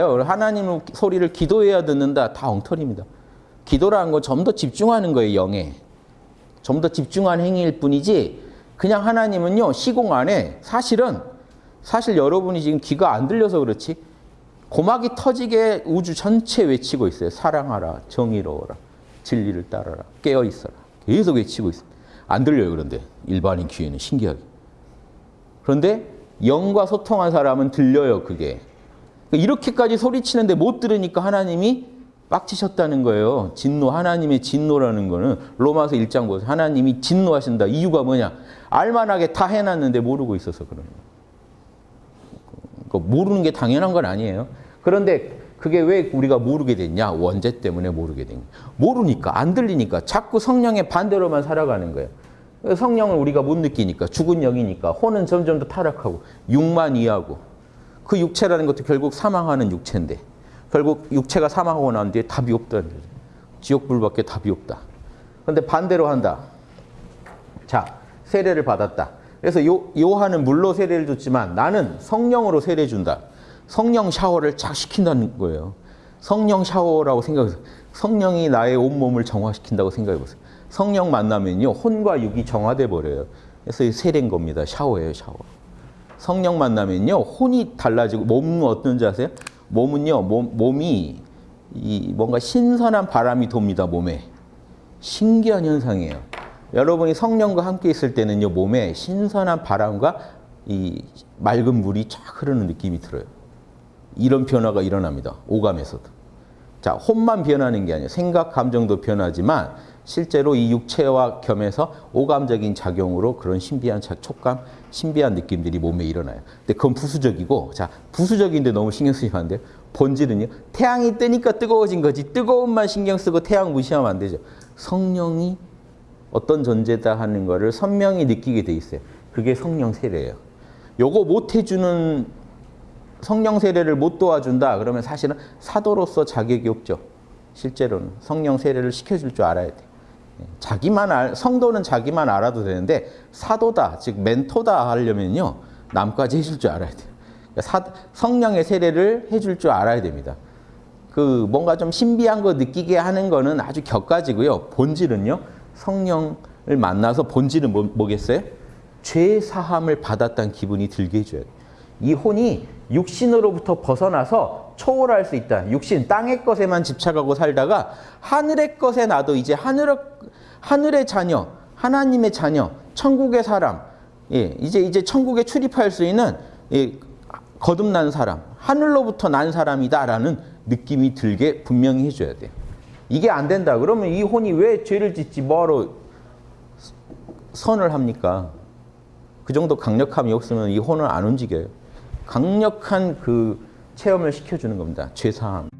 하나님 소리를 기도해야 듣는다. 다 엉터리입니다. 기도라는 건 좀 더 집중하는 거예요, 영에. 좀 더 집중한 행위일 뿐이지 그냥 하나님은요, 시공 안에 사실은 사실 여러분이 지금 귀가 안 들려서 그렇지 고막이 터지게 우주 전체 외치고 있어요. 사랑하라, 정의로워라, 진리를 따라라, 깨어 있어라. 계속 외치고 있어요. 안 들려요, 그런데 일반인 귀에는 신기하게. 그런데 영과 소통한 사람은 들려요, 그게. 이렇게까지 소리치는데 못 들으니까 하나님이 빡치셨다는 거예요. 진노, 하나님의 진노라는 거는 로마서 1장 보세요. 하나님이 진노하신다. 이유가 뭐냐? 알만하게 다 해놨는데 모르고 있어서 그러는 거예요. 모르는 게 당연한 건 아니에요. 그런데 그게 왜 우리가 모르게 됐냐? 원죄 때문에 모르게 된 거예요. 모르니까, 안 들리니까 자꾸 성령의 반대로만 살아가는 거예요. 성령을 우리가 못 느끼니까, 죽은 영이니까, 혼은 점점 더 타락하고, 육만 이하고, 그 육체라는 것도 결국 사망하는 육체인데, 결국 육체가 사망하고 난 뒤에 답이 없다는 거죠. 지옥불밖에 답이 없다. 그런데 반대로 한다. 자, 세례를 받았다. 그래서 요, 요한은 물로 세례를 줬지만 나는 성령으로 세례 준다. 성령 샤워를 쫙 시킨다는 거예요. 성령 샤워라고 생각해서 성령이 나의 온몸을 정화시킨다고 생각해 보세요. 성령 만나면요. 혼과 육이 정화돼 버려요. 그래서 세례인 겁니다. 샤워예요, 샤워. 성령 만나면요. 혼이 달라지고 몸은 어떤지 아세요? 몸은요. 몸, 몸이 이 뭔가 신선한 바람이 돕니다. 몸에. 신기한 현상이에요. 여러분이 성령과 함께 있을 때는요. 몸에 신선한 바람과 이 맑은 물이 쫙 흐르는 느낌이 들어요. 이런 변화가 일어납니다. 오감에서도. 자, 혼만 변하는 게 아니에요. 생각, 감정도 변하지만 실제로 이 육체와 겸해서 오감적인 작용으로 그런 신비한 촉감, 신비한 느낌들이 몸에 일어나요. 근데 그건 부수적이고, 자, 부수적인데 너무 신경 쓰시면 안 돼요. 본질은요. 태양이 뜨니까 뜨거워진 거지. 뜨거움만 신경 쓰고 태양 무시하면 안 되죠. 성령이 어떤 존재다 하는 거를 선명히 느끼게 돼 있어요. 그게 성령 세례예요. 요거 못 해주는 성령 세례를 못 도와준다 그러면 사실은 사도로서 자격이 없죠. 실제로는 성령 세례를 시켜줄 줄 알아야 돼. 자기만 알, 성도는 자기만 알아도 되는데 사도다, 즉 멘토다 하려면요 남까지 해줄 줄 알아야 돼요. 사, 성령의 세례를 해줄 줄 알아야 됩니다. 그 뭔가 좀 신비한 거 느끼게 하는 거는 아주 격가지고요. 본질은요 성령을 만나서 본질은 뭐, 뭐겠어요? 죄 사함을 받았다는 기분이 들게 해줘야 돼요. 이 혼이 육신으로부터 벗어나서 초월할 수 있다. 육신, 땅의 것에만 집착하고 살다가 하늘의 것에 나도 이제 하늘, 하늘의 자녀, 하나님의 자녀, 천국의 사람, 예, 이제 이제 천국에 출입할 수 있는 예, 거듭난 사람, 하늘로부터 난 사람이다라는 느낌이 들게 분명히 해줘야 돼요. 이게 안 된다. 그러면 이 혼이 왜 죄를 짓지 뭐하러 선을 합니까? 그 정도 강력함이 없으면 이 혼은 안 움직여요. 강력한 그 체험을 시켜주는 겁니다. 죄사함.